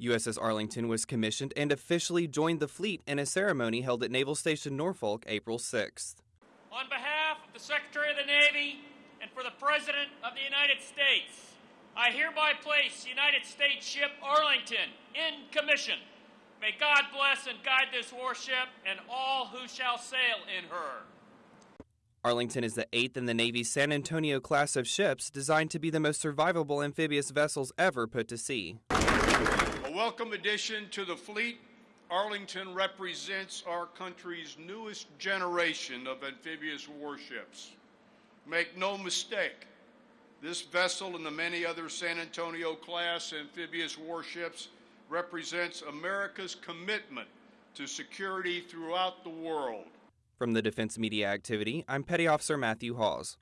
USS Arlington was commissioned and officially joined the fleet in a ceremony held at Naval Station Norfolk April 6th. On behalf of the Secretary of the Navy and for the President of the United States, I hereby place United States ship Arlington in commission. May God bless and guide this warship and all who shall sail in her. Arlington is the eighth in the Navy's San Antonio class of ships designed to be the most survivable amphibious vessels ever put to sea. A welcome addition to the fleet, Arlington represents our country's newest generation of amphibious warships. Make no mistake, this vessel and the many other San Antonio class amphibious warships represents America's commitment to security throughout the world. From the Defense Media Activity, I'm Petty Officer Matthew Hawes.